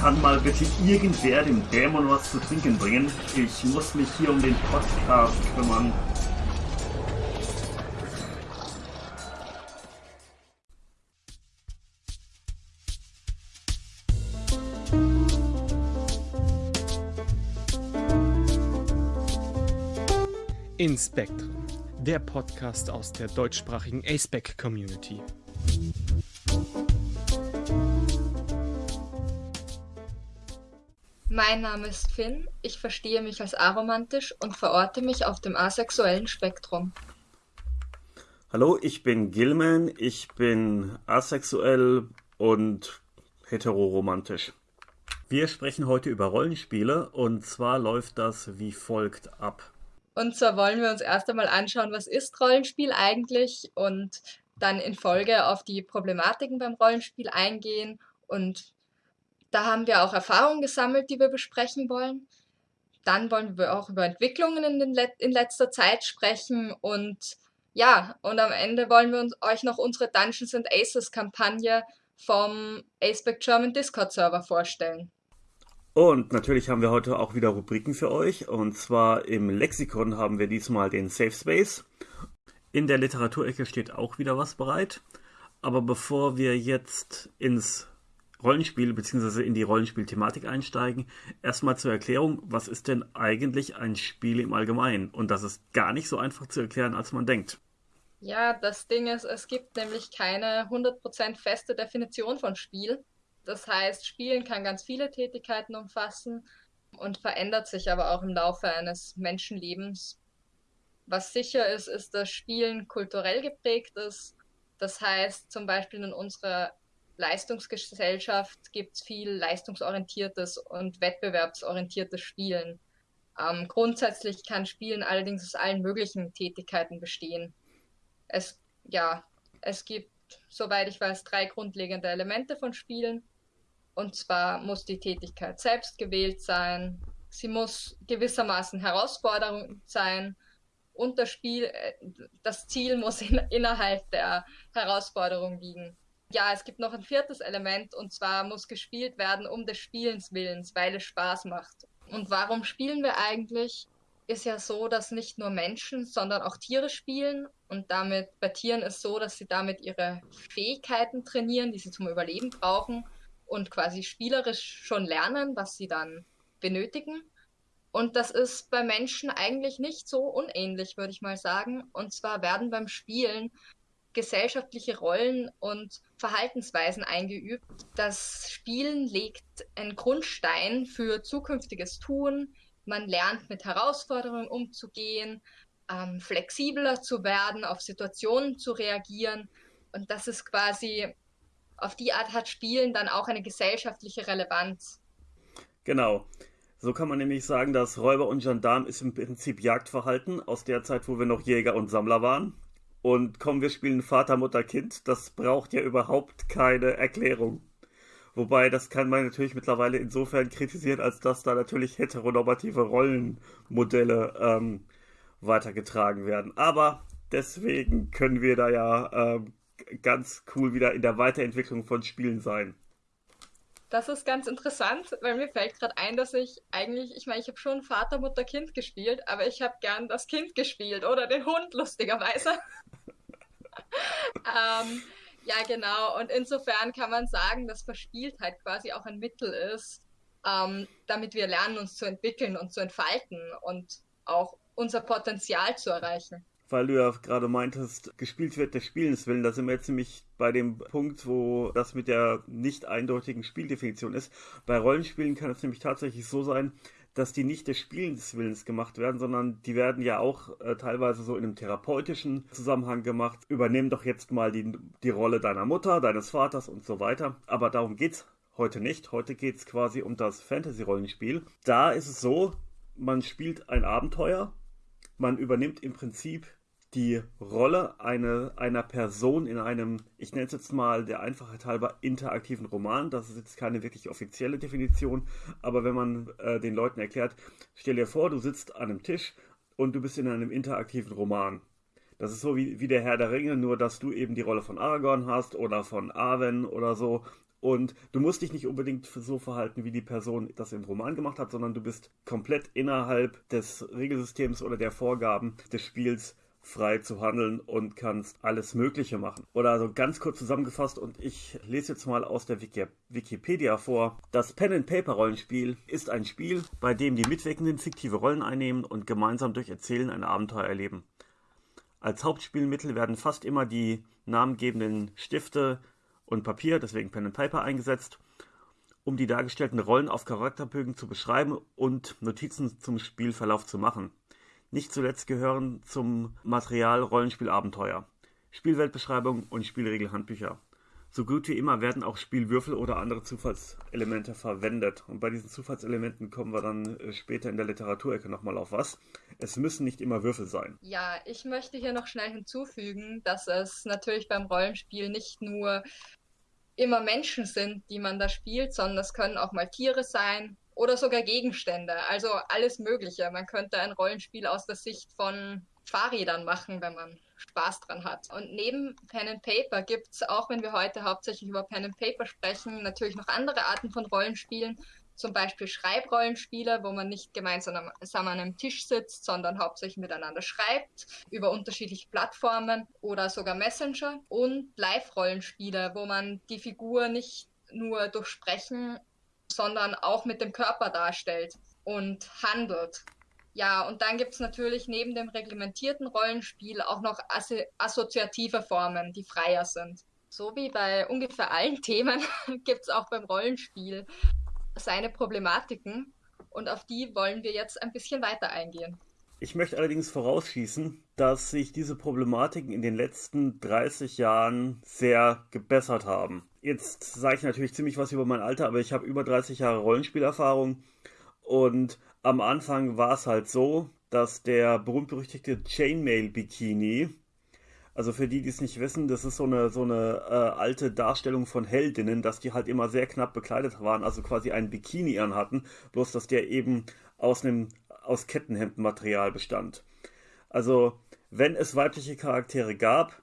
Kann mal bitte irgendwer dem Dämon was zu trinken bringen? Ich muss mich hier um den Podcast kümmern. In Spectrum, der Podcast aus der deutschsprachigen aceback Community. Mein Name ist Finn, ich verstehe mich als aromantisch und verorte mich auf dem asexuellen Spektrum. Hallo, ich bin Gilman, ich bin asexuell und heteroromantisch. Wir sprechen heute über Rollenspiele und zwar läuft das wie folgt ab. Und zwar wollen wir uns erst einmal anschauen, was ist Rollenspiel eigentlich und dann in Folge auf die Problematiken beim Rollenspiel eingehen. Und da haben wir auch Erfahrungen gesammelt, die wir besprechen wollen. Dann wollen wir auch über Entwicklungen in, Let in letzter Zeit sprechen und ja, und am Ende wollen wir uns, euch noch unsere Dungeons and Aces Kampagne vom Aceback German Discord Server vorstellen. Und natürlich haben wir heute auch wieder Rubriken für euch. Und zwar im Lexikon haben wir diesmal den Safe Space. In der Literaturecke steht auch wieder was bereit. Aber bevor wir jetzt ins Rollenspiel bzw. in die Rollenspielthematik einsteigen, erstmal zur Erklärung, was ist denn eigentlich ein Spiel im Allgemeinen? Und das ist gar nicht so einfach zu erklären, als man denkt. Ja, das Ding ist, es gibt nämlich keine 100% feste Definition von Spiel. Das heißt, Spielen kann ganz viele Tätigkeiten umfassen und verändert sich aber auch im Laufe eines Menschenlebens. Was sicher ist, ist, dass Spielen kulturell geprägt ist. Das heißt, zum Beispiel in unserer Leistungsgesellschaft gibt es viel leistungsorientiertes und wettbewerbsorientiertes Spielen. Ähm, grundsätzlich kann Spielen allerdings aus allen möglichen Tätigkeiten bestehen. Es, ja, es gibt, soweit ich weiß, drei grundlegende Elemente von Spielen. Und zwar muss die Tätigkeit selbst gewählt sein, sie muss gewissermaßen Herausforderung sein und das Spiel, äh, das Ziel muss in, innerhalb der Herausforderung liegen. Ja, es gibt noch ein viertes Element und zwar muss gespielt werden um des Spielens willens, weil es Spaß macht. Und warum spielen wir eigentlich? Ist ja so, dass nicht nur Menschen, sondern auch Tiere spielen und damit bei Tieren ist so, dass sie damit ihre Fähigkeiten trainieren, die sie zum Überleben brauchen und quasi spielerisch schon lernen, was sie dann benötigen. Und das ist bei Menschen eigentlich nicht so unähnlich, würde ich mal sagen. Und zwar werden beim Spielen gesellschaftliche Rollen und Verhaltensweisen eingeübt. Das Spielen legt einen Grundstein für zukünftiges Tun. Man lernt mit Herausforderungen umzugehen, ähm, flexibler zu werden, auf Situationen zu reagieren. Und das ist quasi auf die Art hat Spielen dann auch eine gesellschaftliche Relevanz. Genau. So kann man nämlich sagen, dass Räuber und Gendarm ist im Prinzip Jagdverhalten aus der Zeit, wo wir noch Jäger und Sammler waren. Und komm, wir spielen Vater, Mutter, Kind. Das braucht ja überhaupt keine Erklärung. Wobei, das kann man natürlich mittlerweile insofern kritisieren, als dass da natürlich heteronormative Rollenmodelle ähm, weitergetragen werden. Aber deswegen können wir da ja ähm, ganz cool wieder in der Weiterentwicklung von Spielen sein. Das ist ganz interessant, weil mir fällt gerade ein, dass ich eigentlich, ich meine, ich habe schon Vater, Mutter, Kind gespielt, aber ich habe gern das Kind gespielt oder den Hund, lustigerweise. ähm, ja, genau. Und insofern kann man sagen, dass Verspieltheit quasi auch ein Mittel ist, ähm, damit wir lernen, uns zu entwickeln und zu entfalten und auch unser Potenzial zu erreichen weil du ja gerade meintest, gespielt wird des Spielens willen. Da sind wir jetzt nämlich bei dem Punkt, wo das mit der nicht eindeutigen Spieldefinition ist. Bei Rollenspielen kann es nämlich tatsächlich so sein, dass die nicht des Spielens Willens gemacht werden, sondern die werden ja auch äh, teilweise so in einem therapeutischen Zusammenhang gemacht. Übernehmen doch jetzt mal die, die Rolle deiner Mutter, deines Vaters und so weiter. Aber darum geht's heute nicht. Heute geht's quasi um das Fantasy-Rollenspiel. Da ist es so, man spielt ein Abenteuer, man übernimmt im Prinzip die Rolle eine, einer Person in einem, ich nenne es jetzt mal der Einfachheit halber, interaktiven Roman. Das ist jetzt keine wirklich offizielle Definition, aber wenn man äh, den Leuten erklärt, stell dir vor, du sitzt an einem Tisch und du bist in einem interaktiven Roman. Das ist so wie, wie der Herr der Ringe, nur dass du eben die Rolle von Aragorn hast oder von Arwen oder so. Und du musst dich nicht unbedingt so verhalten, wie die Person das im Roman gemacht hat, sondern du bist komplett innerhalb des Regelsystems oder der Vorgaben des Spiels frei zu handeln und kannst alles Mögliche machen. Oder also ganz kurz zusammengefasst, und ich lese jetzt mal aus der Wiki Wikipedia vor. Das Pen-and-Paper-Rollenspiel ist ein Spiel, bei dem die Mitwirkenden fiktive Rollen einnehmen und gemeinsam durch Erzählen ein Abenteuer erleben. Als Hauptspielmittel werden fast immer die namengebenden Stifte und Papier, deswegen Pen and Paper, eingesetzt, um die dargestellten Rollen auf Charakterbögen zu beschreiben und Notizen zum Spielverlauf zu machen. Nicht zuletzt gehören zum Material Rollenspielabenteuer, Spielweltbeschreibung und Spielregelhandbücher. So gut wie immer werden auch Spielwürfel oder andere Zufallselemente verwendet. Und bei diesen Zufallselementen kommen wir dann äh, später in der Literaturecke nochmal auf was. Es müssen nicht immer Würfel sein. Ja, ich möchte hier noch schnell hinzufügen, dass es natürlich beim Rollenspiel nicht nur immer Menschen sind, die man da spielt, sondern es können auch mal Tiere sein oder sogar Gegenstände. Also alles Mögliche. Man könnte ein Rollenspiel aus der Sicht von Fahrrädern machen, wenn man Spaß dran hat. Und neben Pen and Paper gibt es, auch wenn wir heute hauptsächlich über Pen and Paper sprechen, natürlich noch andere Arten von Rollenspielen. Zum Beispiel Schreibrollenspiele, wo man nicht gemeinsam an einem Tisch sitzt, sondern hauptsächlich miteinander schreibt, über unterschiedliche Plattformen oder sogar Messenger. Und Live-Rollenspiele, wo man die Figur nicht nur durch Sprechen sondern auch mit dem Körper darstellt und handelt. Ja, und dann gibt es natürlich neben dem reglementierten Rollenspiel auch noch assi assoziative Formen, die freier sind. So wie bei ungefähr allen Themen gibt es auch beim Rollenspiel seine Problematiken und auf die wollen wir jetzt ein bisschen weiter eingehen. Ich möchte allerdings vorausschießen, dass sich diese Problematiken in den letzten 30 Jahren sehr gebessert haben. Jetzt sage ich natürlich ziemlich was über mein Alter, aber ich habe über 30 Jahre Rollenspielerfahrung und am Anfang war es halt so, dass der berühmt-berüchtigte Chainmail-Bikini, also für die, die es nicht wissen, das ist so eine, so eine äh, alte Darstellung von Heldinnen, dass die halt immer sehr knapp bekleidet waren, also quasi einen Bikini anhatten, bloß dass der eben aus einem aus Kettenhemdmaterial bestand. Also, wenn es weibliche Charaktere gab,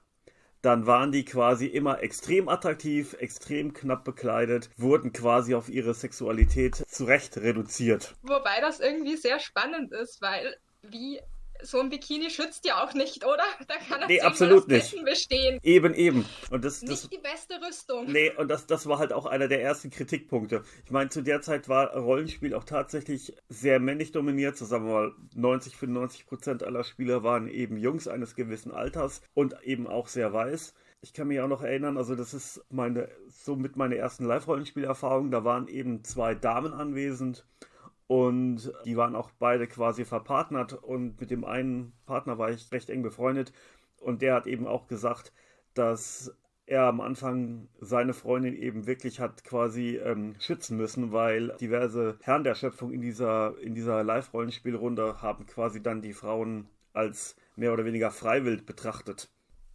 dann waren die quasi immer extrem attraktiv, extrem knapp bekleidet, wurden quasi auf ihre Sexualität zurecht reduziert. Wobei das irgendwie sehr spannend ist, weil wie so ein Bikini schützt ja auch nicht, oder? Da kann nee, absolut nicht. bestehen. Eben, eben. Und das, nicht das, die beste Rüstung. Nee, und das, das war halt auch einer der ersten Kritikpunkte. Ich meine, zu der Zeit war Rollenspiel auch tatsächlich sehr männlich dominiert. Wir mal, 90, 95 Prozent aller Spieler waren eben Jungs eines gewissen Alters und eben auch sehr weiß. Ich kann mich auch noch erinnern, also das ist meine, somit meine ersten Live-Rollenspielerfahrungen. Da waren eben zwei Damen anwesend und die waren auch beide quasi verpartnert. Und mit dem einen Partner war ich recht eng befreundet. Und der hat eben auch gesagt, dass er am Anfang seine Freundin eben wirklich hat quasi ähm, schützen müssen, weil diverse Herren der Schöpfung in dieser, in dieser Live-Rollenspielrunde haben quasi dann die Frauen als mehr oder weniger freiwillig betrachtet.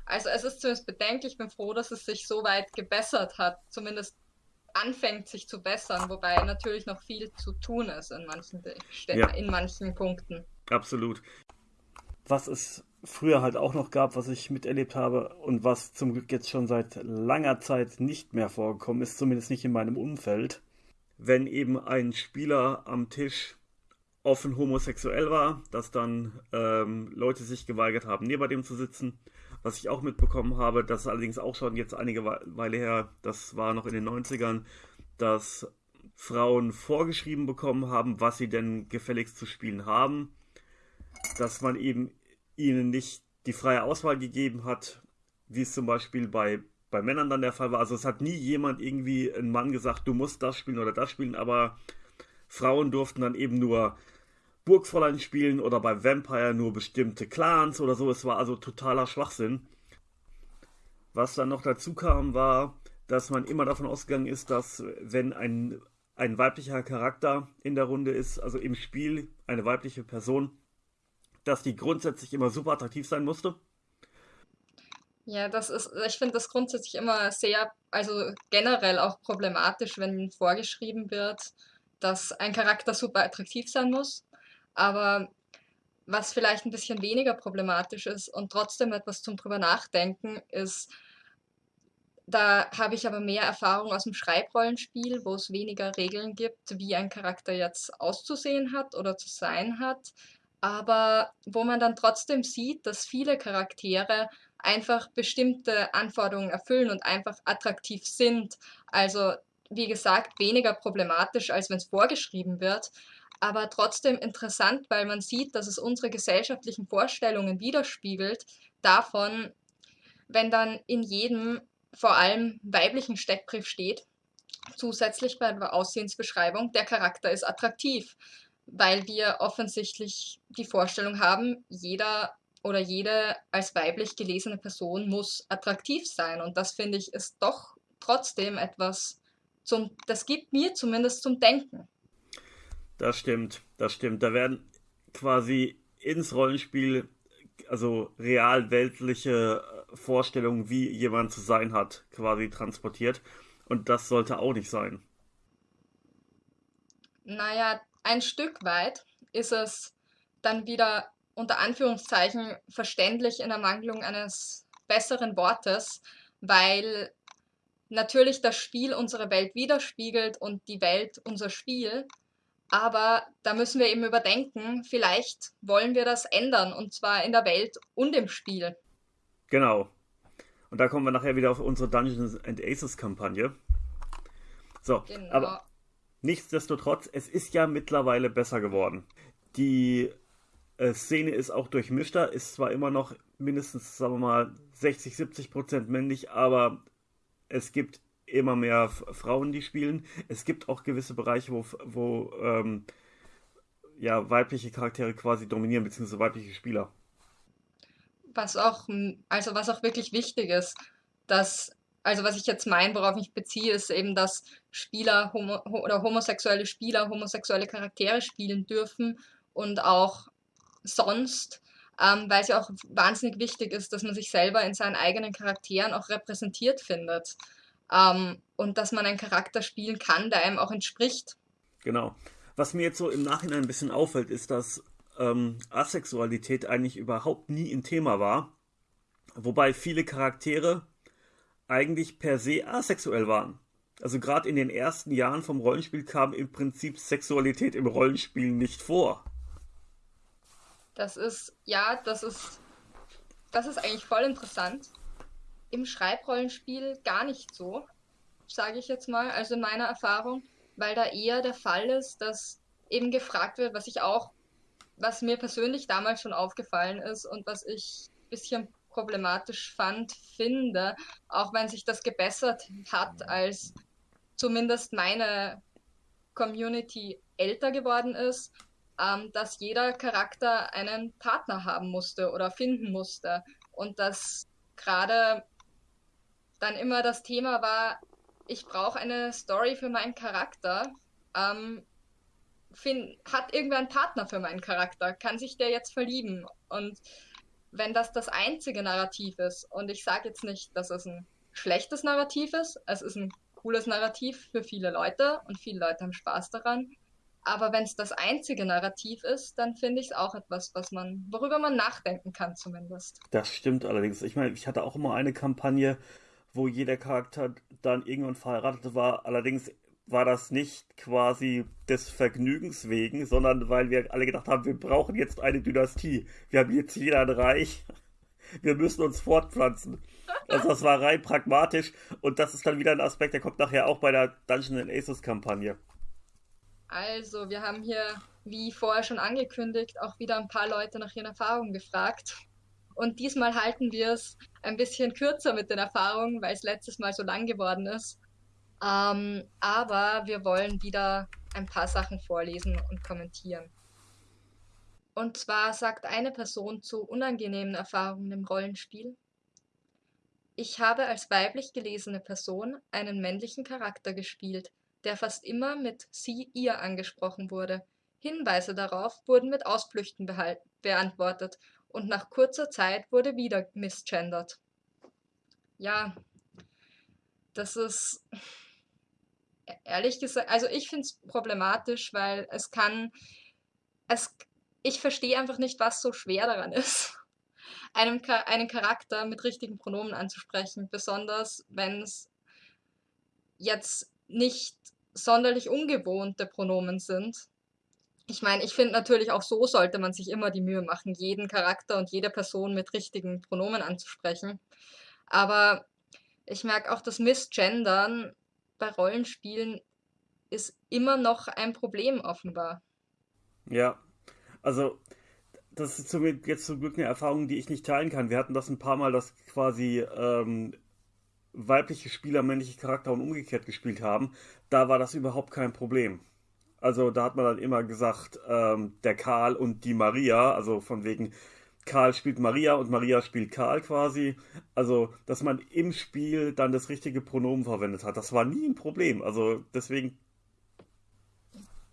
Also es ist zumindest bedenklich, ich bin froh, dass es sich so weit gebessert hat, zumindest anfängt sich zu bessern, wobei natürlich noch viel zu tun ist in manchen, ja. in manchen Punkten. Absolut. Was es früher halt auch noch gab, was ich miterlebt habe und was zum Glück jetzt schon seit langer Zeit nicht mehr vorgekommen ist, zumindest nicht in meinem Umfeld, wenn eben ein Spieler am Tisch offen homosexuell war, dass dann ähm, Leute sich geweigert haben, neben dem zu sitzen was ich auch mitbekommen habe, das ist allerdings auch schon jetzt einige Weile her, das war noch in den 90ern, dass Frauen vorgeschrieben bekommen haben, was sie denn gefälligst zu spielen haben, dass man eben ihnen nicht die freie Auswahl gegeben hat, wie es zum Beispiel bei, bei Männern dann der Fall war. Also es hat nie jemand irgendwie ein Mann gesagt, du musst das spielen oder das spielen, aber Frauen durften dann eben nur Burgfräulein spielen oder bei Vampire nur bestimmte Clans oder so. Es war also totaler Schwachsinn. Was dann noch dazu kam, war, dass man immer davon ausgegangen ist, dass wenn ein, ein weiblicher Charakter in der Runde ist, also im Spiel eine weibliche Person, dass die grundsätzlich immer super attraktiv sein musste. Ja, das ist, ich finde das grundsätzlich immer sehr, also generell auch problematisch, wenn vorgeschrieben wird, dass ein Charakter super attraktiv sein muss. Aber Was vielleicht ein bisschen weniger problematisch ist und trotzdem etwas zum drüber nachdenken ist, da habe ich aber mehr Erfahrung aus dem Schreibrollenspiel, wo es weniger Regeln gibt, wie ein Charakter jetzt auszusehen hat oder zu sein hat, aber wo man dann trotzdem sieht, dass viele Charaktere einfach bestimmte Anforderungen erfüllen und einfach attraktiv sind. Also wie gesagt, weniger problematisch, als wenn es vorgeschrieben wird, aber trotzdem interessant, weil man sieht, dass es unsere gesellschaftlichen Vorstellungen widerspiegelt davon, wenn dann in jedem vor allem weiblichen Steckbrief steht, zusätzlich bei der Aussehensbeschreibung, der Charakter ist attraktiv, weil wir offensichtlich die Vorstellung haben, jeder oder jede als weiblich gelesene Person muss attraktiv sein. Und das finde ich ist doch trotzdem etwas zum, das gibt mir zumindest zum Denken. Das stimmt, das stimmt. Da werden quasi ins Rollenspiel, also real weltliche Vorstellungen, wie jemand zu sein hat, quasi transportiert. Und das sollte auch nicht sein. Naja, ein Stück weit ist es dann wieder unter Anführungszeichen verständlich in Ermangelung eines besseren Wortes, weil natürlich das Spiel unsere Welt widerspiegelt und die Welt unser Spiel. Aber da müssen wir eben überdenken, vielleicht wollen wir das ändern und zwar in der Welt und im Spiel. Genau. Und da kommen wir nachher wieder auf unsere Dungeons and Aces Kampagne. So, genau. aber nichtsdestotrotz, es ist ja mittlerweile besser geworden. Die äh, Szene ist auch durchmischter, ist zwar immer noch mindestens, sagen wir mal, 60, 70 Prozent männlich, aber es gibt immer mehr Frauen, die spielen. Es gibt auch gewisse Bereiche, wo, wo ähm, ja, weibliche Charaktere quasi dominieren, beziehungsweise weibliche Spieler. Was auch, also was auch wirklich wichtig ist, dass, also was ich jetzt meine, worauf ich beziehe, ist eben, dass Spieler homo oder homosexuelle Spieler homosexuelle Charaktere spielen dürfen und auch sonst ähm, weil es ja auch wahnsinnig wichtig ist, dass man sich selber in seinen eigenen Charakteren auch repräsentiert findet. Ähm, und dass man einen Charakter spielen kann, der einem auch entspricht. Genau. Was mir jetzt so im Nachhinein ein bisschen auffällt, ist, dass ähm, Asexualität eigentlich überhaupt nie ein Thema war. Wobei viele Charaktere eigentlich per se asexuell waren. Also gerade in den ersten Jahren vom Rollenspiel kam im Prinzip Sexualität im Rollenspiel nicht vor. Das ist, ja, das ist, das ist eigentlich voll interessant. Im Schreibrollenspiel gar nicht so, sage ich jetzt mal, also in meiner Erfahrung, weil da eher der Fall ist, dass eben gefragt wird, was ich auch, was mir persönlich damals schon aufgefallen ist und was ich ein bisschen problematisch fand, finde, auch wenn sich das gebessert hat, als zumindest meine Community älter geworden ist, ähm, dass jeder Charakter einen Partner haben musste oder finden musste. Und dass gerade dann immer das Thema war, ich brauche eine Story für meinen Charakter. Ähm, find, hat irgendwer einen Partner für meinen Charakter? Kann sich der jetzt verlieben? Und wenn das das einzige Narrativ ist, und ich sage jetzt nicht, dass es ein schlechtes Narrativ ist, es ist ein cooles Narrativ für viele Leute und viele Leute haben Spaß daran, aber wenn es das einzige Narrativ ist, dann finde ich es auch etwas, was man, worüber man nachdenken kann zumindest. Das stimmt allerdings. Ich meine, ich hatte auch immer eine Kampagne, wo jeder Charakter dann irgendwann verheiratet war. Allerdings war das nicht quasi des Vergnügens wegen, sondern weil wir alle gedacht haben, wir brauchen jetzt eine Dynastie. Wir haben jetzt jeder ein Reich. Wir müssen uns fortpflanzen. Also das war rein pragmatisch und das ist dann wieder ein Aspekt, der kommt nachher auch bei der Dungeon Aces Kampagne. Also, wir haben hier, wie vorher schon angekündigt, auch wieder ein paar Leute nach ihren Erfahrungen gefragt. Und diesmal halten wir es ein bisschen kürzer mit den Erfahrungen, weil es letztes Mal so lang geworden ist. Ähm, aber wir wollen wieder ein paar Sachen vorlesen und kommentieren. Und zwar sagt eine Person zu unangenehmen Erfahrungen im Rollenspiel. Ich habe als weiblich gelesene Person einen männlichen Charakter gespielt, der fast immer mit sie, ihr angesprochen wurde. Hinweise darauf wurden mit Ausflüchten beantwortet und nach kurzer Zeit wurde wieder misgendert. Ja, das ist ehrlich gesagt, also ich finde es problematisch, weil es kann, es, ich verstehe einfach nicht, was so schwer daran ist, einem, einen Charakter mit richtigen Pronomen anzusprechen, besonders wenn es jetzt nicht sonderlich ungewohnte Pronomen sind. Ich meine, ich finde natürlich auch so sollte man sich immer die Mühe machen, jeden Charakter und jede Person mit richtigen Pronomen anzusprechen. Aber ich merke auch, das Missgendern bei Rollenspielen ist immer noch ein Problem offenbar. Ja, also das ist jetzt zum Glück eine Erfahrung, die ich nicht teilen kann. Wir hatten das ein paar Mal, dass quasi ähm, weibliche Spieler männliche Charakter und umgekehrt gespielt haben. Da war das überhaupt kein Problem. Also da hat man dann immer gesagt, ähm, der Karl und die Maria, also von wegen Karl spielt Maria und Maria spielt Karl quasi. Also, dass man im Spiel dann das richtige Pronomen verwendet hat. Das war nie ein Problem. Also deswegen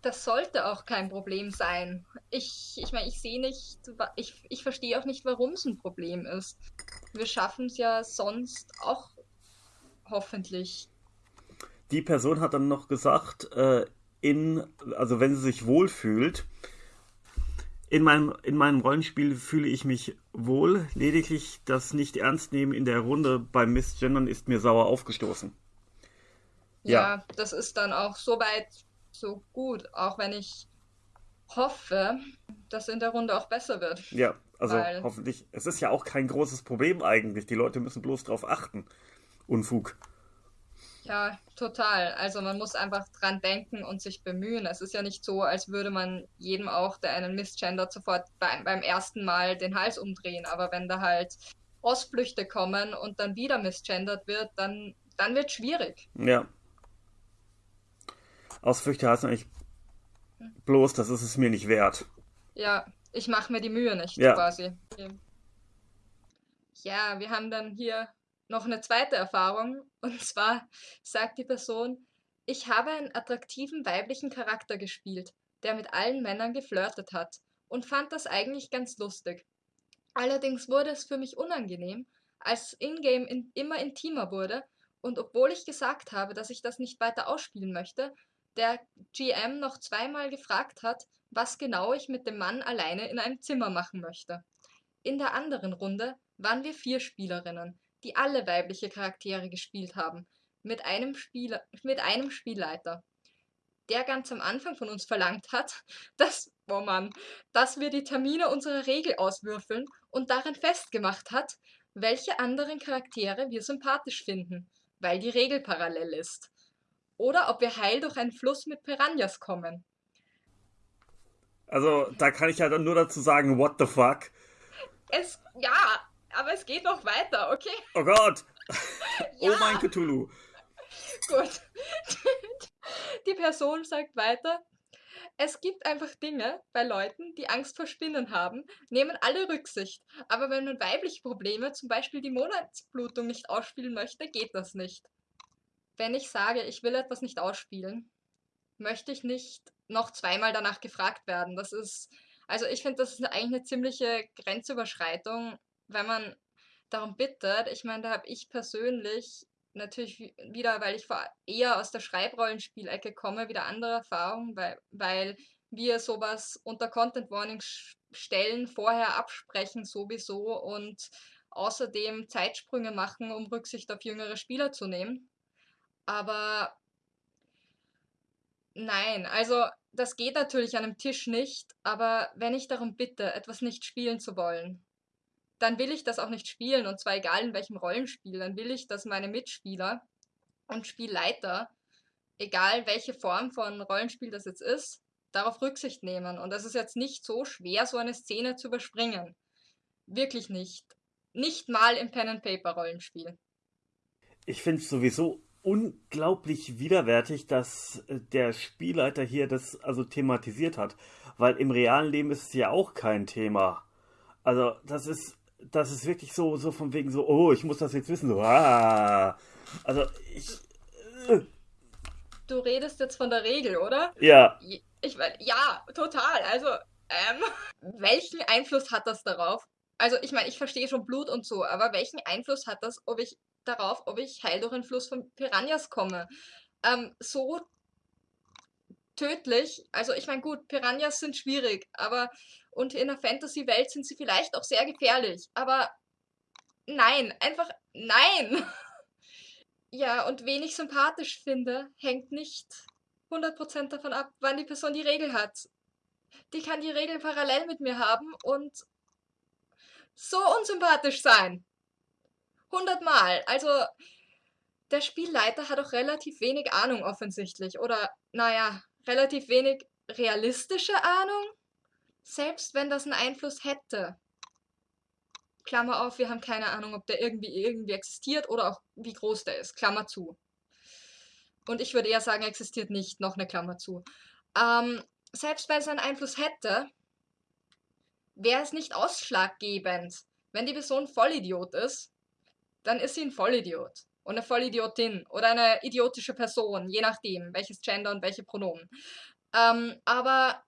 das sollte auch kein Problem sein. Ich, ich meine, ich sehe nicht, ich, ich verstehe auch nicht, warum es ein Problem ist. Wir schaffen es ja sonst auch hoffentlich. Die Person hat dann noch gesagt, äh, in, also wenn sie sich wohlfühlt, in meinem, in meinem Rollenspiel fühle ich mich wohl, lediglich das nicht ernst nehmen in der Runde beim Missgendern ist mir sauer aufgestoßen. Ja, ja, das ist dann auch soweit so gut, auch wenn ich hoffe, dass in der Runde auch besser wird. Ja, also Weil... hoffentlich. Es ist ja auch kein großes Problem eigentlich. Die Leute müssen bloß drauf achten. Unfug. Ja, total. Also man muss einfach dran denken und sich bemühen. Es ist ja nicht so, als würde man jedem auch, der einen misgendert, sofort beim, beim ersten Mal den Hals umdrehen. Aber wenn da halt Ausflüchte kommen und dann wieder misgendert wird, dann, dann wird es schwierig. Ja, Ausflüchte heißt eigentlich bloß, das ist es mir nicht wert. Ja, ich mache mir die Mühe nicht, ja. quasi. Ja, wir haben dann hier noch eine zweite Erfahrung. Und zwar sagt die Person, ich habe einen attraktiven weiblichen Charakter gespielt, der mit allen Männern geflirtet hat und fand das eigentlich ganz lustig. Allerdings wurde es für mich unangenehm, als Ingame in, immer intimer wurde und obwohl ich gesagt habe, dass ich das nicht weiter ausspielen möchte, der GM noch zweimal gefragt hat, was genau ich mit dem Mann alleine in einem Zimmer machen möchte. In der anderen Runde waren wir vier Spielerinnen, die alle weibliche Charaktere gespielt haben, mit einem, Spieler, mit einem Spielleiter, der ganz am Anfang von uns verlangt hat, dass, oh Mann, dass wir die Termine unserer Regel auswürfeln und darin festgemacht hat, welche anderen Charaktere wir sympathisch finden, weil die Regel parallel ist oder ob wir heil durch einen Fluss mit Piranhas kommen. Also, da kann ich ja dann nur dazu sagen, what the fuck? Es, ja, aber es geht noch weiter, okay? Oh Gott! ja. Oh mein Cthulhu! Gut. Die Person sagt weiter, es gibt einfach Dinge bei Leuten, die Angst vor Spinnen haben, nehmen alle Rücksicht. Aber wenn man weibliche Probleme, zum Beispiel die Monatsblutung, nicht ausspielen möchte, geht das nicht wenn ich sage, ich will etwas nicht ausspielen, möchte ich nicht noch zweimal danach gefragt werden. Das ist, also ich finde, das ist eigentlich eine ziemliche Grenzüberschreitung, wenn man darum bittet. Ich meine, da habe ich persönlich natürlich wieder, weil ich eher aus der Schreibrollenspielecke komme, wieder andere Erfahrungen, weil, weil wir sowas unter Content Warning stellen, vorher absprechen sowieso und außerdem Zeitsprünge machen, um Rücksicht auf jüngere Spieler zu nehmen. Aber nein, also das geht natürlich an einem Tisch nicht, aber wenn ich darum bitte, etwas nicht spielen zu wollen, dann will ich das auch nicht spielen und zwar egal in welchem Rollenspiel, dann will ich, dass meine Mitspieler und Spielleiter, egal welche Form von Rollenspiel das jetzt ist, darauf Rücksicht nehmen. Und das ist jetzt nicht so schwer, so eine Szene zu überspringen. Wirklich nicht. Nicht mal im Pen-and-Paper-Rollenspiel. Ich finde es sowieso unglaublich widerwärtig, dass äh, der Spielleiter hier das also thematisiert hat, weil im realen Leben ist es ja auch kein Thema. Also das ist das ist wirklich so so von wegen so oh ich muss das jetzt wissen so ah. also ich äh. du redest jetzt von der Regel oder ja ich meine ja total also ähm, welchen Einfluss hat das darauf also ich meine ich verstehe schon Blut und so aber welchen Einfluss hat das ob ich darauf, ob ich heil durch einen Fluss von Piranhas komme. Ähm, so tödlich. Also ich meine, gut, Piranhas sind schwierig, aber und in der Fantasy-Welt sind sie vielleicht auch sehr gefährlich. Aber nein, einfach nein. ja, und wen ich sympathisch finde, hängt nicht 100% davon ab, wann die Person die Regel hat. Die kann die Regel parallel mit mir haben und so unsympathisch sein. Hundertmal. Also, der Spielleiter hat auch relativ wenig Ahnung offensichtlich. Oder, naja, relativ wenig realistische Ahnung. Selbst wenn das einen Einfluss hätte. Klammer auf, wir haben keine Ahnung, ob der irgendwie irgendwie existiert oder auch wie groß der ist. Klammer zu. Und ich würde eher sagen, existiert nicht, noch eine Klammer zu. Ähm, selbst wenn es einen Einfluss hätte, wäre es nicht ausschlaggebend. Wenn die Person Vollidiot ist, dann ist sie ein Vollidiot. Und eine Vollidiotin oder eine idiotische Person, je nachdem, welches Gender und welche Pronomen. Ähm, aber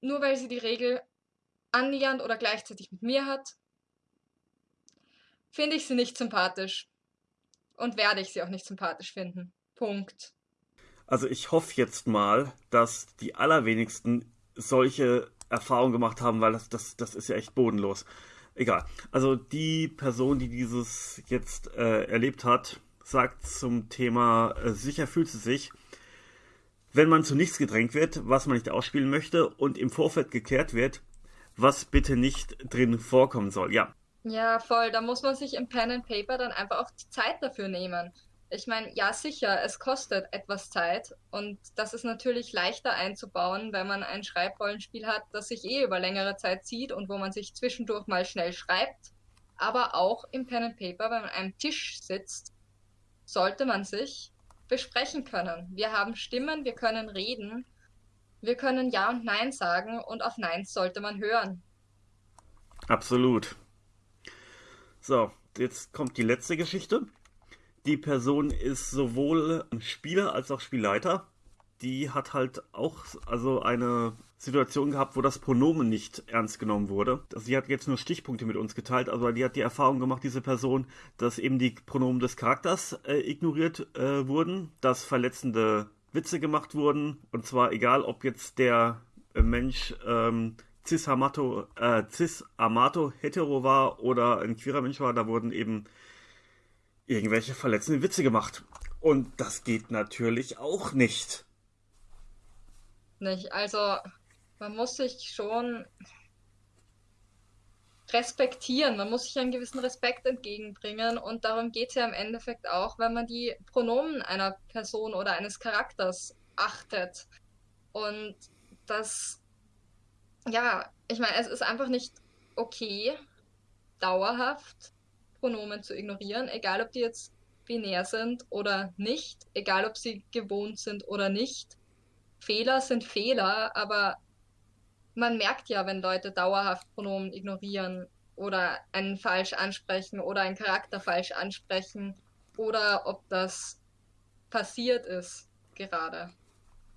nur weil sie die Regel annähernd oder gleichzeitig mit mir hat, finde ich sie nicht sympathisch. Und werde ich sie auch nicht sympathisch finden. Punkt. Also ich hoffe jetzt mal, dass die allerwenigsten solche Erfahrungen gemacht haben, weil das, das, das ist ja echt bodenlos. Egal. Also die Person, die dieses jetzt äh, erlebt hat, sagt zum Thema äh, sicher fühlt sie sich, wenn man zu nichts gedrängt wird, was man nicht ausspielen möchte und im Vorfeld geklärt wird, was bitte nicht drin vorkommen soll. Ja. Ja, voll. Da muss man sich im Pen and Paper dann einfach auch die Zeit dafür nehmen. Ich meine, ja sicher, es kostet etwas Zeit und das ist natürlich leichter einzubauen, wenn man ein Schreibrollenspiel hat, das sich eh über längere Zeit zieht und wo man sich zwischendurch mal schnell schreibt. Aber auch im Pen and Paper, wenn man an einem Tisch sitzt, sollte man sich besprechen können. Wir haben Stimmen, wir können reden, wir können Ja und Nein sagen und auf Neins sollte man hören. Absolut. So, jetzt kommt die letzte Geschichte. Die Person ist sowohl Spieler als auch Spielleiter. Die hat halt auch also eine Situation gehabt, wo das Pronomen nicht ernst genommen wurde. Also sie hat jetzt nur Stichpunkte mit uns geteilt, aber die hat die Erfahrung gemacht, diese Person, dass eben die Pronomen des Charakters äh, ignoriert äh, wurden, dass verletzende Witze gemacht wurden, und zwar egal, ob jetzt der äh, Mensch ähm, cis-amato äh, cis hetero war oder ein queerer Mensch war, da wurden eben irgendwelche verletzenden Witze gemacht. Und das geht natürlich auch nicht. Nicht, also man muss sich schon respektieren, man muss sich einen gewissen Respekt entgegenbringen und darum geht es ja im Endeffekt auch, wenn man die Pronomen einer Person oder eines Charakters achtet. Und das, ja, ich meine, es ist einfach nicht okay, dauerhaft Pronomen zu ignorieren, egal ob die jetzt binär sind oder nicht, egal ob sie gewohnt sind oder nicht. Fehler sind Fehler, aber man merkt ja, wenn Leute dauerhaft Pronomen ignorieren oder einen falsch ansprechen oder einen Charakter falsch ansprechen oder ob das passiert ist gerade.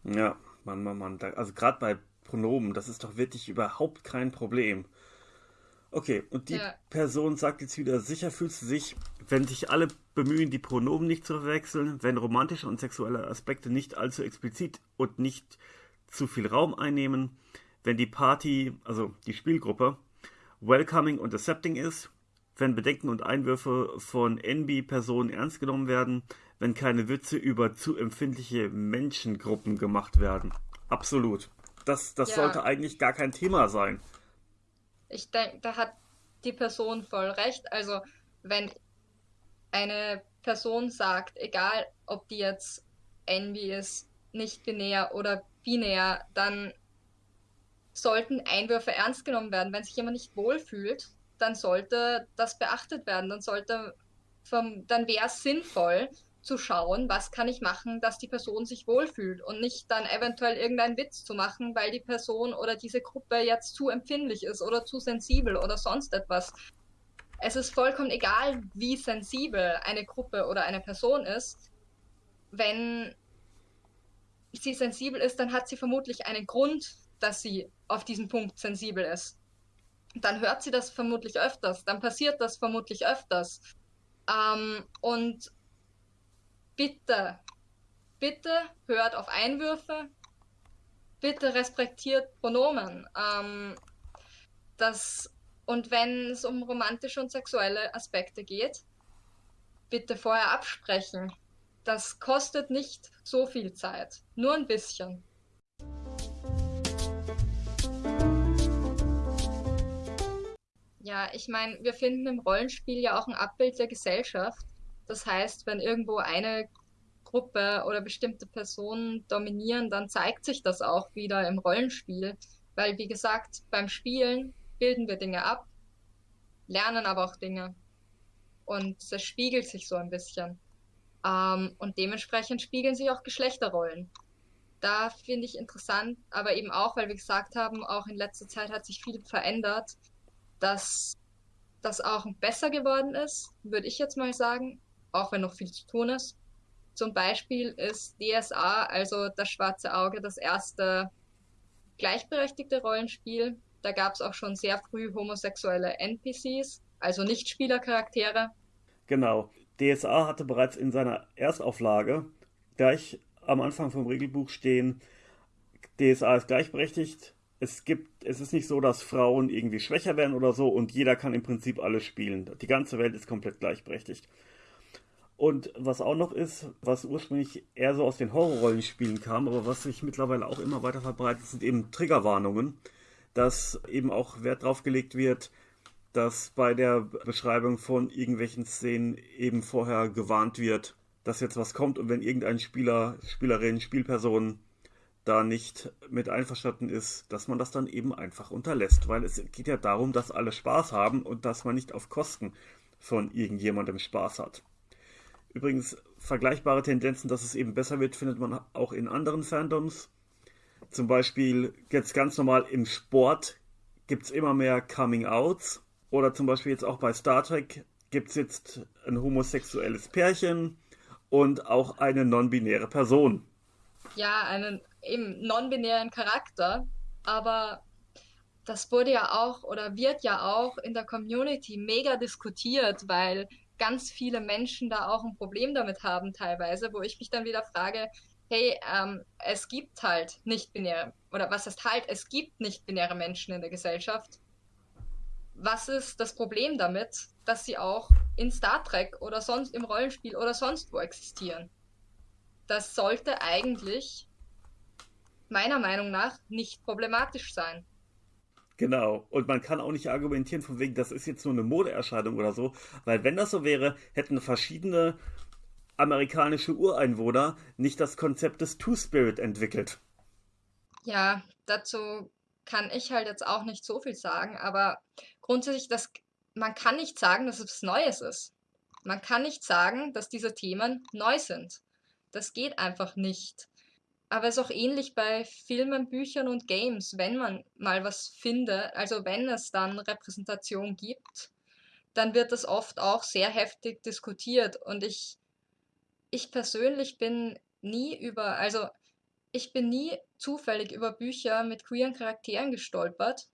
Ja, Mann, Mann, Mann. Also gerade bei Pronomen, das ist doch wirklich überhaupt kein Problem. Okay, und die ja. Person sagt jetzt wieder, sicher fühlst du sich, wenn sich alle bemühen, die Pronomen nicht zu verwechseln, wenn romantische und sexuelle Aspekte nicht allzu explizit und nicht zu viel Raum einnehmen, wenn die Party, also die Spielgruppe, welcoming und accepting ist, wenn Bedenken und Einwürfe von NB-Personen ernst genommen werden, wenn keine Witze über zu empfindliche Menschengruppen gemacht werden. Absolut. Das, das ja. sollte eigentlich gar kein Thema sein ich denke, da hat die Person voll recht. Also, wenn eine Person sagt, egal ob die jetzt envy ist, nicht binär oder binär, dann sollten Einwürfe ernst genommen werden. Wenn sich jemand nicht wohlfühlt, dann sollte das beachtet werden. Dann sollte, vom, dann wäre es sinnvoll, zu schauen, was kann ich machen, dass die Person sich wohlfühlt und nicht dann eventuell irgendeinen Witz zu machen, weil die Person oder diese Gruppe jetzt zu empfindlich ist oder zu sensibel oder sonst etwas. Es ist vollkommen egal, wie sensibel eine Gruppe oder eine Person ist. Wenn sie sensibel ist, dann hat sie vermutlich einen Grund, dass sie auf diesen Punkt sensibel ist. Dann hört sie das vermutlich öfters, dann passiert das vermutlich öfters. Ähm, und bitte, bitte hört auf Einwürfe, bitte respektiert Pronomen. Ähm, das, und wenn es um romantische und sexuelle Aspekte geht, bitte vorher absprechen. Das kostet nicht so viel Zeit, nur ein bisschen. Ja, ich meine, wir finden im Rollenspiel ja auch ein Abbild der Gesellschaft. Das heißt, wenn irgendwo eine Gruppe oder bestimmte Personen dominieren, dann zeigt sich das auch wieder im Rollenspiel. Weil, wie gesagt, beim Spielen bilden wir Dinge ab, lernen aber auch Dinge. Und es spiegelt sich so ein bisschen. Ähm, und dementsprechend spiegeln sich auch Geschlechterrollen. Da finde ich interessant, aber eben auch, weil wir gesagt haben, auch in letzter Zeit hat sich viel verändert dass das auch besser geworden ist, würde ich jetzt mal sagen, auch wenn noch viel zu tun ist. Zum Beispiel ist DSA, also das schwarze Auge, das erste gleichberechtigte Rollenspiel. Da gab es auch schon sehr früh homosexuelle NPCs, also Nichtspielercharaktere. Genau. DSA hatte bereits in seiner Erstauflage gleich am Anfang vom Regelbuch stehen, DSA ist gleichberechtigt, es gibt, es ist nicht so, dass Frauen irgendwie schwächer werden oder so und jeder kann im Prinzip alles spielen. Die ganze Welt ist komplett gleichberechtigt. Und was auch noch ist, was ursprünglich eher so aus den Horrorrollenspielen kam, aber was sich mittlerweile auch immer weiter verbreitet, sind eben Triggerwarnungen, dass eben auch Wert drauf gelegt wird, dass bei der Beschreibung von irgendwelchen Szenen eben vorher gewarnt wird, dass jetzt was kommt und wenn irgendein Spieler, Spielerin, Spielperson da nicht mit einverstanden ist, dass man das dann eben einfach unterlässt. Weil es geht ja darum, dass alle Spaß haben und dass man nicht auf Kosten von irgendjemandem Spaß hat. Übrigens, vergleichbare Tendenzen, dass es eben besser wird, findet man auch in anderen Fandoms. Zum Beispiel jetzt ganz normal im Sport gibt es immer mehr Coming-Outs. Oder zum Beispiel jetzt auch bei Star Trek gibt es jetzt ein homosexuelles Pärchen und auch eine non-binäre Person. Ja, einen eben non-binären Charakter, aber das wurde ja auch oder wird ja auch in der Community mega diskutiert, weil ganz viele Menschen da auch ein Problem damit haben teilweise, wo ich mich dann wieder frage, hey, ähm, es gibt halt nicht-binäre, oder was heißt halt, es gibt nicht-binäre Menschen in der Gesellschaft. Was ist das Problem damit, dass sie auch in Star Trek oder sonst im Rollenspiel oder sonst wo existieren? Das sollte eigentlich meiner Meinung nach nicht problematisch sein. Genau. Und man kann auch nicht argumentieren von wegen, das ist jetzt nur eine Modeerscheinung oder so, weil wenn das so wäre, hätten verschiedene amerikanische Ureinwohner nicht das Konzept des Two-Spirit entwickelt. Ja, dazu kann ich halt jetzt auch nicht so viel sagen, aber grundsätzlich, das, man kann nicht sagen, dass es Neues ist. Man kann nicht sagen, dass diese Themen neu sind. Das geht einfach nicht. Aber es ist auch ähnlich bei Filmen, Büchern und Games, wenn man mal was findet, also wenn es dann Repräsentation gibt, dann wird das oft auch sehr heftig diskutiert. Und ich, ich persönlich bin nie über, also ich bin nie zufällig über Bücher mit queeren Charakteren gestolpert,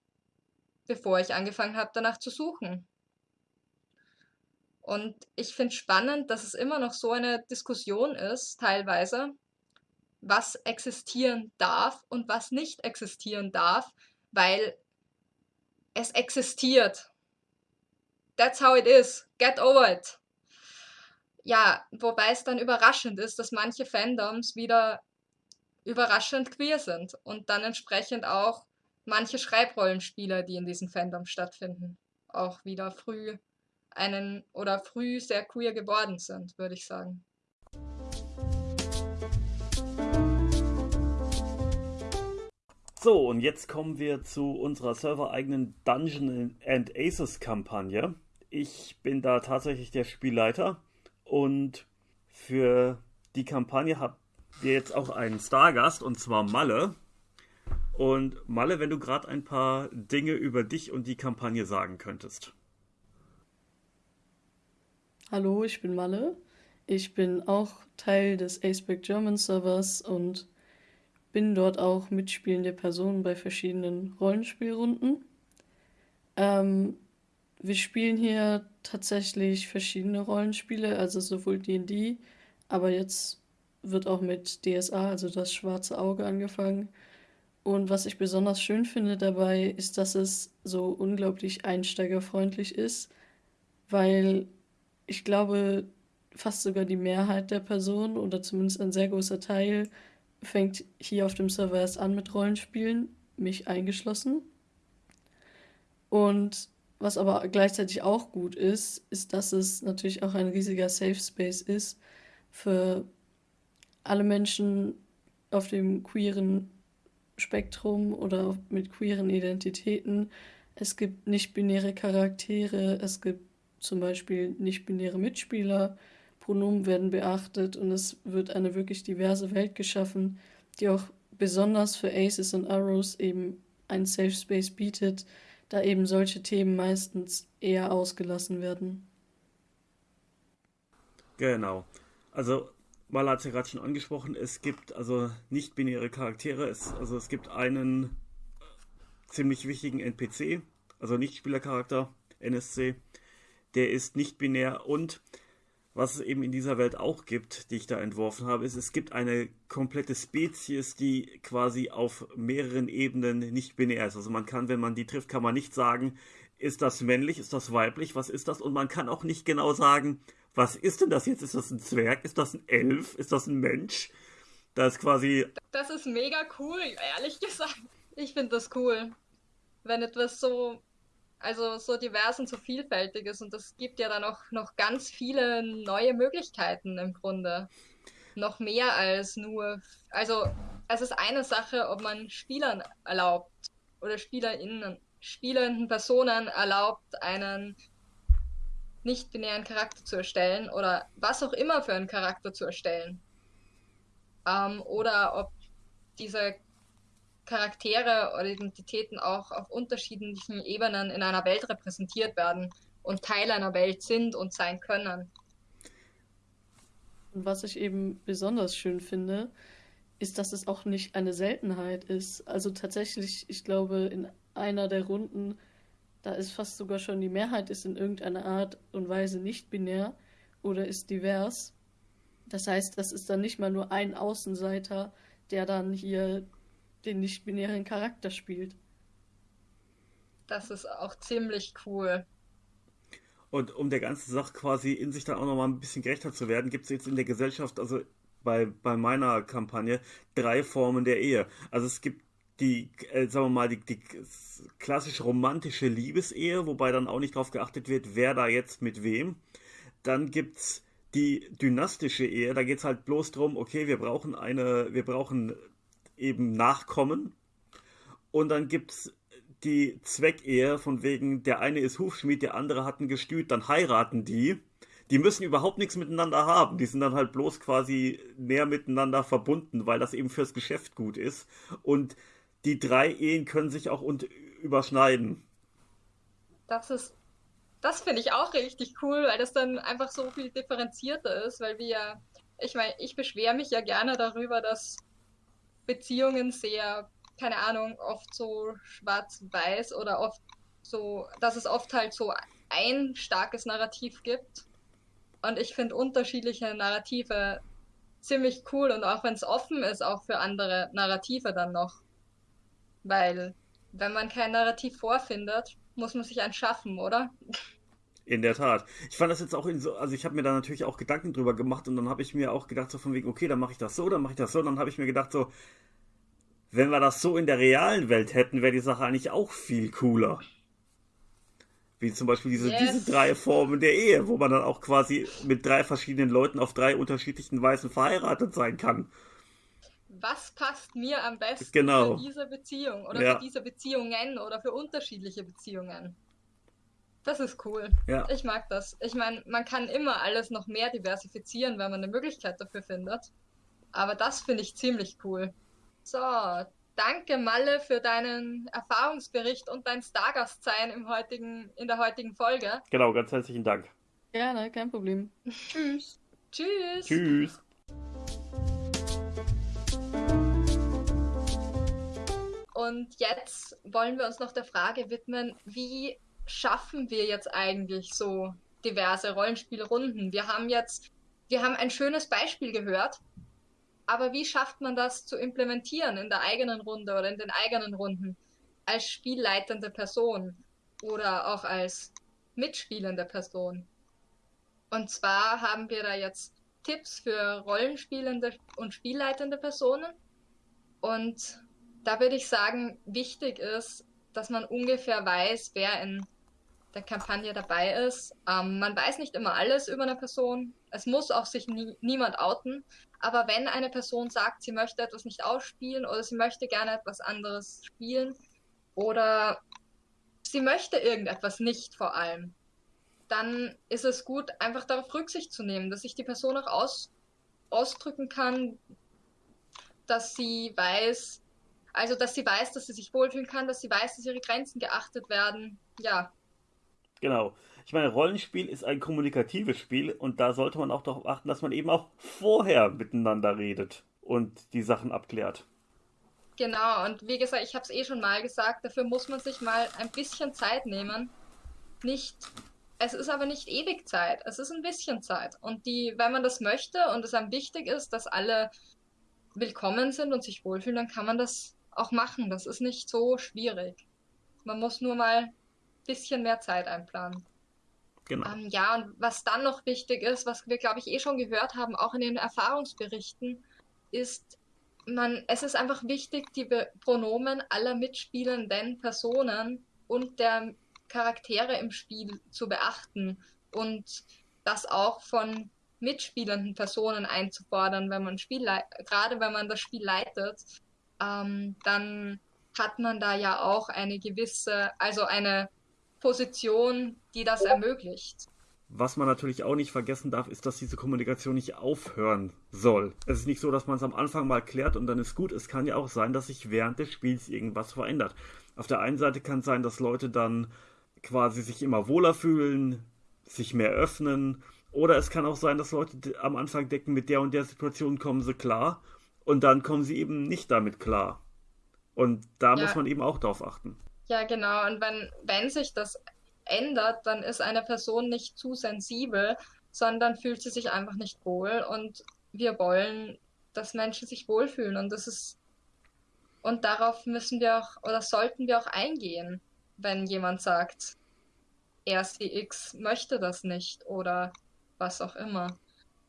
bevor ich angefangen habe, danach zu suchen. Und ich finde spannend, dass es immer noch so eine Diskussion ist, teilweise, was existieren darf und was nicht existieren darf, weil es existiert. That's how it is. Get over it. Ja, wobei es dann überraschend ist, dass manche Fandoms wieder überraschend queer sind und dann entsprechend auch manche Schreibrollenspieler, die in diesen Fandoms stattfinden, auch wieder früh einen oder früh sehr queer geworden sind, würde ich sagen. So, und jetzt kommen wir zu unserer servereigenen Dungeon and Aces Kampagne. Ich bin da tatsächlich der Spielleiter und für die Kampagne habt ihr jetzt auch einen Stargast und zwar Malle. Und Malle, wenn du gerade ein paar Dinge über dich und die Kampagne sagen könntest. Hallo, ich bin Malle. Ich bin auch Teil des Aceback German Servers und bin dort auch mitspielende Person bei verschiedenen Rollenspielrunden. Ähm, wir spielen hier tatsächlich verschiedene Rollenspiele, also sowohl D&D, aber jetzt wird auch mit DSA, also das schwarze Auge, angefangen. Und was ich besonders schön finde dabei, ist, dass es so unglaublich einsteigerfreundlich ist, weil ich glaube, fast sogar die Mehrheit der Personen oder zumindest ein sehr großer Teil fängt hier auf dem Server erst an mit Rollenspielen, mich eingeschlossen. Und was aber gleichzeitig auch gut ist, ist, dass es natürlich auch ein riesiger Safe Space ist für alle Menschen auf dem queeren Spektrum oder mit queeren Identitäten. Es gibt nicht-binäre Charaktere, es gibt zum Beispiel nicht-binäre Mitspieler, Pronomen werden beachtet und es wird eine wirklich diverse Welt geschaffen, die auch besonders für Aces und Arrows eben einen Safe Space bietet, da eben solche Themen meistens eher ausgelassen werden. Genau. Also, Mala hat es ja gerade schon angesprochen, es gibt also nicht-binäre Charaktere. Es, also es gibt einen ziemlich wichtigen NPC, also Nichtspielercharakter, NSC, der ist nicht binär und was es eben in dieser Welt auch gibt, die ich da entworfen habe, ist, es gibt eine komplette Spezies, die quasi auf mehreren Ebenen nicht binär ist. Also man kann, wenn man die trifft, kann man nicht sagen, ist das männlich, ist das weiblich, was ist das? Und man kann auch nicht genau sagen, was ist denn das jetzt? Ist das ein Zwerg? Ist das ein Elf? Ist das ein Mensch? Das ist quasi. Das ist mega cool, ehrlich gesagt. Ich finde das cool. Wenn etwas so also so divers und so vielfältig ist. Und das gibt ja dann auch noch ganz viele neue Möglichkeiten im Grunde. Noch mehr als nur. Also es ist eine Sache, ob man Spielern erlaubt oder SpielerInnen, spielenden Personen erlaubt, einen nicht-binären Charakter zu erstellen oder was auch immer für einen Charakter zu erstellen. Ähm, oder ob dieser Charaktere oder Identitäten auch auf unterschiedlichen Ebenen in einer Welt repräsentiert werden und Teil einer Welt sind und sein können. Was ich eben besonders schön finde, ist, dass es auch nicht eine Seltenheit ist. Also tatsächlich, ich glaube, in einer der Runden, da ist fast sogar schon die Mehrheit ist in irgendeiner Art und Weise nicht binär oder ist divers. Das heißt, das ist dann nicht mal nur ein Außenseiter, der dann hier den nicht-binären Charakter spielt. Das ist auch ziemlich cool. Und um der ganzen Sache quasi in sich dann auch nochmal ein bisschen gerechter zu werden, gibt es jetzt in der Gesellschaft, also bei, bei meiner Kampagne, drei Formen der Ehe. Also es gibt die, äh, sagen wir mal, die, die klassisch romantische Liebesehe, wobei dann auch nicht darauf geachtet wird, wer da jetzt mit wem. Dann gibt es die dynastische Ehe, da geht es halt bloß darum, okay, wir brauchen eine, wir brauchen eben Nachkommen. Und dann gibt es die Zweckehe, von wegen, der eine ist Hufschmied, der andere hat ein Gestüt, dann heiraten die. Die müssen überhaupt nichts miteinander haben. Die sind dann halt bloß quasi näher miteinander verbunden, weil das eben fürs Geschäft gut ist. Und die drei Ehen können sich auch und überschneiden. Das ist, das finde ich auch richtig cool, weil das dann einfach so viel differenzierter ist, weil wir, ich meine, ich beschwere mich ja gerne darüber, dass Beziehungen sehr, keine Ahnung, oft so schwarz-weiß oder oft so, dass es oft halt so ein starkes Narrativ gibt. Und ich finde unterschiedliche Narrative ziemlich cool und auch wenn es offen ist, auch für andere Narrative dann noch. Weil, wenn man kein Narrativ vorfindet, muss man sich eins schaffen, oder? In der Tat. Ich fand das jetzt auch in so, also ich habe mir da natürlich auch Gedanken drüber gemacht und dann habe ich mir auch gedacht, so von wegen, okay, dann mache ich das so, dann mache ich das so, und dann habe ich mir gedacht, so, wenn wir das so in der realen Welt hätten, wäre die Sache eigentlich auch viel cooler. Wie zum Beispiel diese, yes. diese drei Formen der Ehe, wo man dann auch quasi mit drei verschiedenen Leuten auf drei unterschiedlichen Weisen verheiratet sein kann. Was passt mir am besten genau. für diese Beziehung oder ja. für diese Beziehungen oder für unterschiedliche Beziehungen? Das ist cool. Ja. Ich mag das. Ich meine, man kann immer alles noch mehr diversifizieren, wenn man eine Möglichkeit dafür findet. Aber das finde ich ziemlich cool. So, danke Malle für deinen Erfahrungsbericht und dein Stargast-Sein im heutigen, in der heutigen Folge. Genau, ganz herzlichen Dank. Gerne, kein Problem. Tschüss. Tschüss. Tschüss. Und jetzt wollen wir uns noch der Frage widmen, wie schaffen wir jetzt eigentlich so diverse Rollenspielrunden? Wir haben jetzt, wir haben ein schönes Beispiel gehört Aber wie schafft man das zu implementieren in der eigenen Runde oder in den eigenen Runden als spielleitende Person oder auch als mitspielende Person? Und zwar haben wir da jetzt Tipps für rollenspielende und spielleitende Personen. Und da würde ich sagen, wichtig ist, dass man ungefähr weiß, wer in der Kampagne dabei ist. Ähm, man weiß nicht immer alles über eine Person. Es muss auch sich nie, niemand outen. Aber wenn eine Person sagt, sie möchte etwas nicht ausspielen oder sie möchte gerne etwas anderes spielen oder sie möchte irgendetwas nicht vor allem, dann ist es gut, einfach darauf Rücksicht zu nehmen, dass sich die Person auch aus, ausdrücken kann, dass sie weiß, also dass sie weiß, dass sie sich wohlfühlen kann, dass sie weiß, dass ihre Grenzen geachtet werden. Ja, Genau. Ich meine, Rollenspiel ist ein kommunikatives Spiel und da sollte man auch darauf achten, dass man eben auch vorher miteinander redet und die Sachen abklärt. Genau, und wie gesagt, ich habe es eh schon mal gesagt, dafür muss man sich mal ein bisschen Zeit nehmen. Nicht, es ist aber nicht ewig Zeit, es ist ein bisschen Zeit. Und die, wenn man das möchte und es einem wichtig ist, dass alle willkommen sind und sich wohlfühlen, dann kann man das auch machen. Das ist nicht so schwierig. Man muss nur mal bisschen mehr Zeit einplanen. Genau. Ähm, ja, und was dann noch wichtig ist, was wir, glaube ich, eh schon gehört haben, auch in den Erfahrungsberichten, ist, man, es ist einfach wichtig, die Be Pronomen aller mitspielenden Personen und der Charaktere im Spiel zu beachten und das auch von mitspielenden Personen einzufordern, wenn man Spiel gerade wenn man das Spiel leitet, ähm, dann hat man da ja auch eine gewisse, also eine Position, die das ermöglicht. Was man natürlich auch nicht vergessen darf, ist, dass diese Kommunikation nicht aufhören soll. Es ist nicht so, dass man es am Anfang mal klärt und dann ist gut. Es kann ja auch sein, dass sich während des Spiels irgendwas verändert. Auf der einen Seite kann es sein, dass Leute dann quasi sich immer wohler fühlen, sich mehr öffnen. Oder es kann auch sein, dass Leute am Anfang denken, mit der und der Situation kommen sie klar. Und dann kommen sie eben nicht damit klar. Und da ja. muss man eben auch drauf achten. Ja, genau. Und wenn, wenn sich das ändert, dann ist eine Person nicht zu sensibel, sondern fühlt sie sich einfach nicht wohl. Und wir wollen, dass Menschen sich wohlfühlen. Und das ist, und darauf müssen wir auch, oder sollten wir auch eingehen, wenn jemand sagt, er X möchte das nicht oder was auch immer.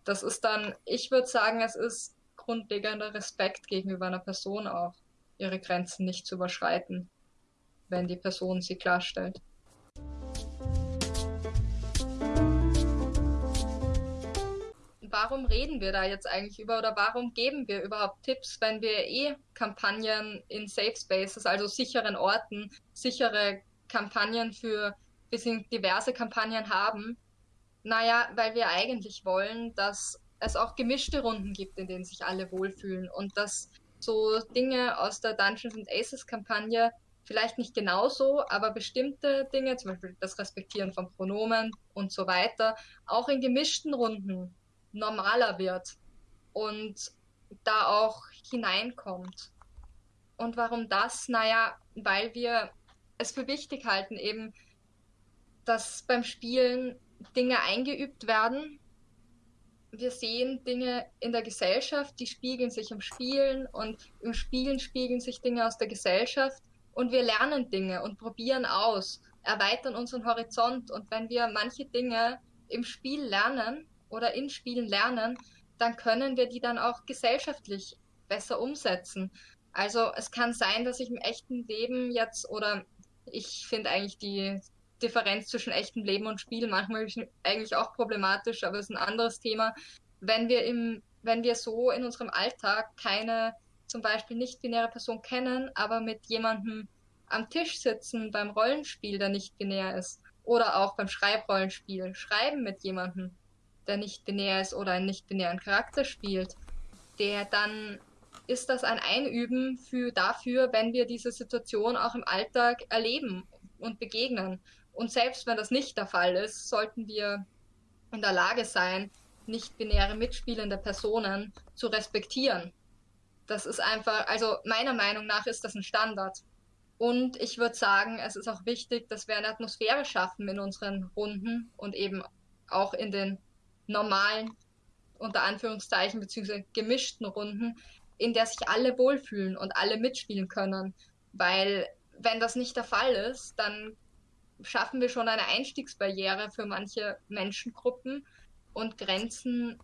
Das ist dann, ich würde sagen, es ist grundlegender Respekt gegenüber einer Person auch, ihre Grenzen nicht zu überschreiten wenn die Person sie klarstellt. Warum reden wir da jetzt eigentlich über oder warum geben wir überhaupt Tipps, wenn wir eh Kampagnen in Safe Spaces, also sicheren Orten, sichere Kampagnen für, wir sind diverse Kampagnen haben? Naja, weil wir eigentlich wollen, dass es auch gemischte Runden gibt, in denen sich alle wohlfühlen und dass so Dinge aus der Dungeons and Aces Kampagne vielleicht nicht genauso, aber bestimmte Dinge, zum Beispiel das Respektieren von Pronomen und so weiter, auch in gemischten Runden normaler wird und da auch hineinkommt. Und warum das? Naja, weil wir es für wichtig halten, eben, dass beim Spielen Dinge eingeübt werden. Wir sehen Dinge in der Gesellschaft, die spiegeln sich im Spielen und im Spielen spiegeln sich Dinge aus der Gesellschaft und wir lernen Dinge und probieren aus, erweitern unseren Horizont und wenn wir manche Dinge im Spiel lernen oder in Spielen lernen, dann können wir die dann auch gesellschaftlich besser umsetzen. Also es kann sein, dass ich im echten Leben jetzt oder ich finde eigentlich die Differenz zwischen echtem Leben und Spiel manchmal eigentlich auch problematisch, aber es ist ein anderes Thema. Wenn wir im, wenn wir so in unserem Alltag keine zum Beispiel nicht-binäre Person kennen, aber mit jemandem am Tisch sitzen beim Rollenspiel, der nicht binär ist. Oder auch beim Schreibrollenspiel. Schreiben mit jemandem, der nicht binär ist oder einen nicht-binären Charakter spielt. Der dann ist das ein Einüben für dafür, wenn wir diese Situation auch im Alltag erleben und begegnen. Und selbst wenn das nicht der Fall ist, sollten wir in der Lage sein, nicht-binäre mitspielende Personen zu respektieren das ist einfach, also meiner Meinung nach ist das ein Standard. Und ich würde sagen, es ist auch wichtig, dass wir eine Atmosphäre schaffen in unseren Runden und eben auch in den normalen unter Anführungszeichen, beziehungsweise gemischten Runden, in der sich alle wohlfühlen und alle mitspielen können. Weil wenn das nicht der Fall ist, dann schaffen wir schon eine Einstiegsbarriere für manche Menschengruppen und grenzen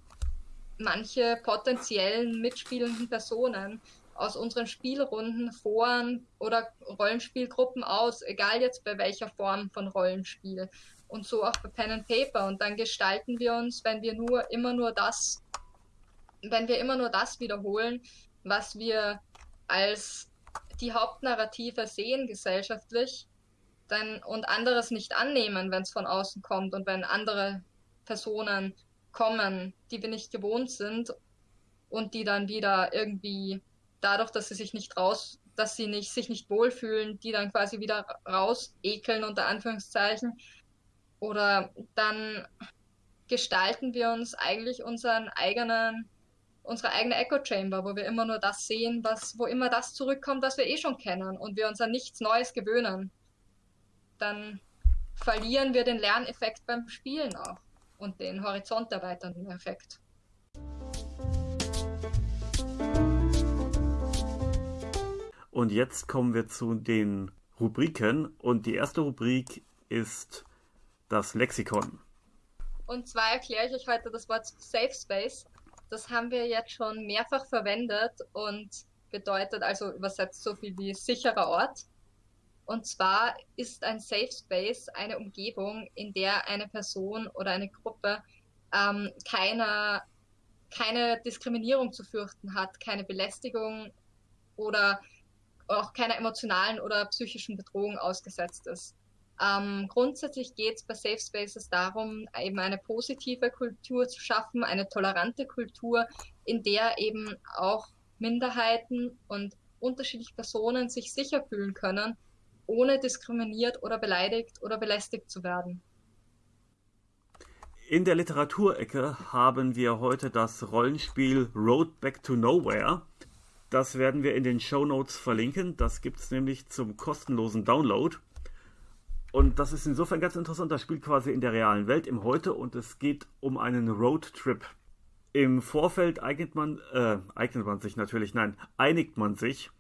manche potenziellen mitspielenden Personen aus unseren Spielrunden, Foren oder Rollenspielgruppen aus, egal jetzt bei welcher Form von Rollenspiel. Und so auch bei Pen and Paper. Und dann gestalten wir uns, wenn wir nur immer nur das, wenn wir immer nur das wiederholen, was wir als die Hauptnarrative sehen gesellschaftlich, dann und anderes nicht annehmen, wenn es von außen kommt und wenn andere Personen kommen, die wir nicht gewohnt sind und die dann wieder irgendwie dadurch, dass sie sich nicht raus, dass sie nicht, sich nicht wohlfühlen, die dann quasi wieder raus ekeln unter Anführungszeichen. Oder dann gestalten wir uns eigentlich unseren eigenen, unsere eigene Echo Chamber, wo wir immer nur das sehen, was, wo immer das zurückkommt, was wir eh schon kennen und wir uns an nichts Neues gewöhnen. Dann verlieren wir den Lerneffekt beim Spielen auch und den horizont erweiternden Effekt. Und jetzt kommen wir zu den Rubriken. Und die erste Rubrik ist das Lexikon. Und zwar erkläre ich euch heute das Wort Safe Space. Das haben wir jetzt schon mehrfach verwendet und bedeutet also übersetzt so viel wie sicherer Ort. Und zwar ist ein Safe Space eine Umgebung, in der eine Person oder eine Gruppe ähm, keine, keine Diskriminierung zu fürchten hat, keine Belästigung oder auch keiner emotionalen oder psychischen Bedrohung ausgesetzt ist. Ähm, grundsätzlich geht es bei Safe Spaces darum, eben eine positive Kultur zu schaffen, eine tolerante Kultur, in der eben auch Minderheiten und unterschiedliche Personen sich sicher fühlen können, ohne diskriminiert oder beleidigt oder belästigt zu werden. In der Literaturecke haben wir heute das Rollenspiel Road Back to Nowhere das werden wir in den Show Notes verlinken. Das gibt es nämlich zum kostenlosen Download. Und das ist insofern ganz interessant. Das spielt quasi in der realen Welt im Heute und es geht um einen Roadtrip. Im Vorfeld eignet man, äh, eignet man sich natürlich, nein, einigt man sich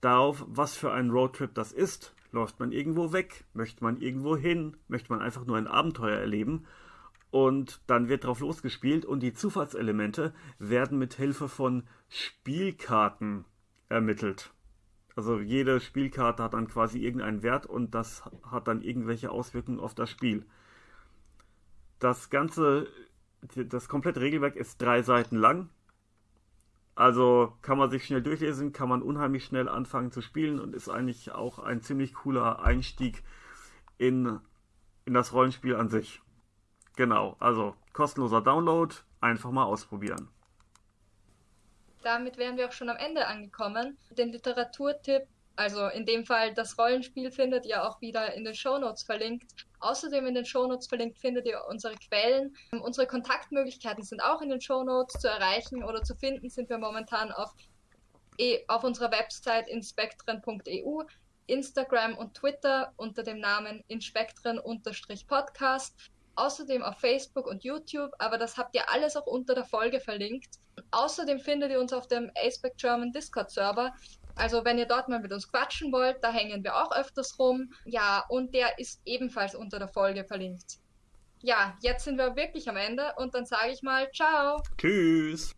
darauf, was für ein Roadtrip das ist. Läuft man irgendwo weg? Möchte man irgendwo hin? Möchte man einfach nur ein Abenteuer erleben? und dann wird drauf losgespielt und die Zufallselemente werden mit Hilfe von Spielkarten ermittelt. Also jede Spielkarte hat dann quasi irgendeinen Wert und das hat dann irgendwelche Auswirkungen auf das Spiel. Das ganze, das komplette Regelwerk ist drei Seiten lang. Also kann man sich schnell durchlesen, kann man unheimlich schnell anfangen zu spielen und ist eigentlich auch ein ziemlich cooler Einstieg in, in das Rollenspiel an sich. Genau, also kostenloser Download, einfach mal ausprobieren. Damit wären wir auch schon am Ende angekommen. Den Literaturtipp, also in dem Fall das Rollenspiel, findet ihr auch wieder in den Shownotes verlinkt. Außerdem in den Shownotes verlinkt findet ihr unsere Quellen. Unsere Kontaktmöglichkeiten sind auch in den Shownotes zu erreichen oder zu finden, sind wir momentan auf, e, auf unserer Website inspektren.eu, Instagram und Twitter unter dem Namen inspektren-podcast außerdem auf Facebook und YouTube, aber das habt ihr alles auch unter der Folge verlinkt. Außerdem findet ihr uns auf dem Aceback German Discord Server. Also wenn ihr dort mal mit uns quatschen wollt, da hängen wir auch öfters rum. Ja, und der ist ebenfalls unter der Folge verlinkt. Ja, jetzt sind wir wirklich am Ende und dann sage ich mal ciao. Tschüss.